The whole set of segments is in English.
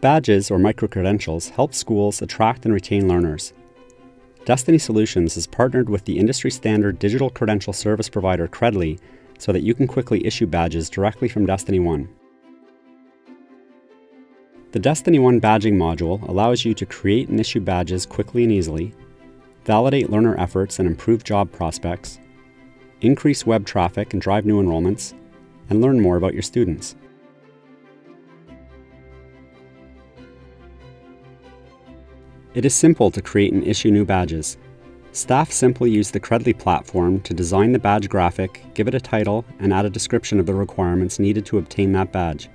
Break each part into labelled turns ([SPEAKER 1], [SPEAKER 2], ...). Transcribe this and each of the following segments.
[SPEAKER 1] Badges or micro-credentials help schools attract and retain learners. Destiny Solutions has partnered with the industry standard digital credential service provider Credly so that you can quickly issue badges directly from Destiny One. The Destiny One badging module allows you to create and issue badges quickly and easily, validate learner efforts and improve job prospects, increase web traffic and drive new enrollments, and learn more about your students. It is simple to create and issue new badges. Staff simply use the Credly platform to design the badge graphic, give it a title, and add a description of the requirements needed to obtain that badge.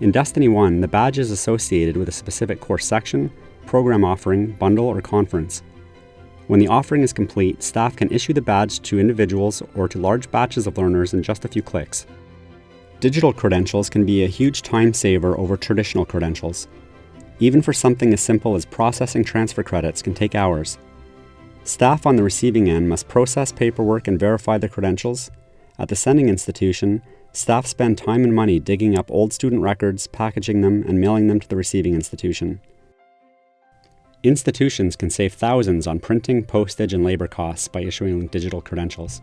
[SPEAKER 1] In Destiny 1, the badge is associated with a specific course section, program offering, bundle, or conference. When the offering is complete, staff can issue the badge to individuals or to large batches of learners in just a few clicks. Digital credentials can be a huge time saver over traditional credentials. Even for something as simple as processing transfer credits can take hours. Staff on the receiving end must process paperwork and verify the credentials. At the sending institution, staff spend time and money digging up old student records, packaging them, and mailing them to the receiving institution. Institutions can save thousands on printing, postage, and labor costs by issuing digital credentials.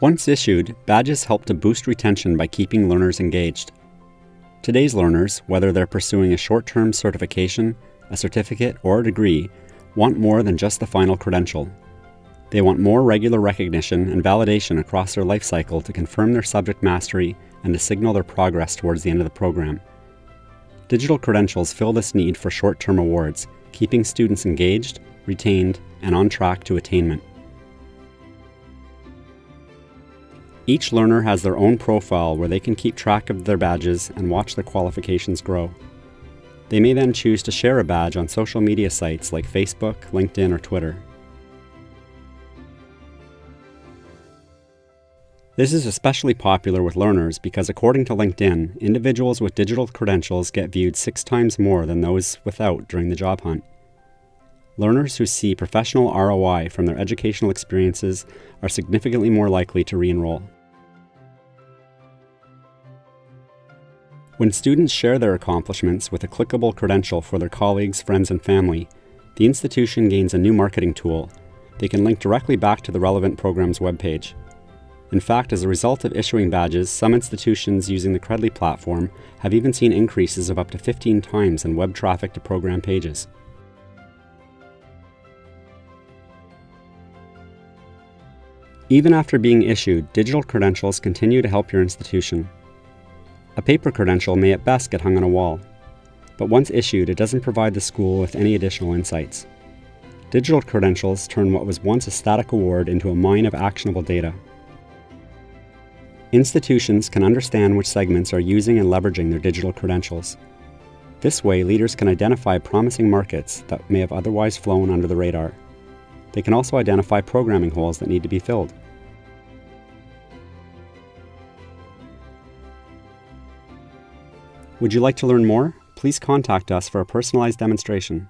[SPEAKER 1] Once issued, badges help to boost retention by keeping learners engaged. Today's learners, whether they're pursuing a short-term certification, a certificate, or a degree, want more than just the final credential. They want more regular recognition and validation across their life cycle to confirm their subject mastery and to signal their progress towards the end of the program. Digital credentials fill this need for short-term awards, keeping students engaged, retained, and on track to attainment. Each learner has their own profile where they can keep track of their badges and watch their qualifications grow. They may then choose to share a badge on social media sites like Facebook, LinkedIn, or Twitter. This is especially popular with learners because according to LinkedIn, individuals with digital credentials get viewed six times more than those without during the job hunt. Learners who see professional ROI from their educational experiences are significantly more likely to re-enroll. When students share their accomplishments with a clickable credential for their colleagues, friends, and family, the institution gains a new marketing tool. They can link directly back to the relevant program's webpage. In fact, as a result of issuing badges, some institutions using the Credly platform have even seen increases of up to 15 times in web traffic to program pages. Even after being issued, digital credentials continue to help your institution. A paper credential may at best get hung on a wall, but once issued, it doesn't provide the school with any additional insights. Digital credentials turn what was once a static award into a mine of actionable data. Institutions can understand which segments are using and leveraging their digital credentials. This way, leaders can identify promising markets that may have otherwise flown under the radar. They can also identify programming holes that need to be filled. Would you like to learn more? Please contact us for a personalized demonstration.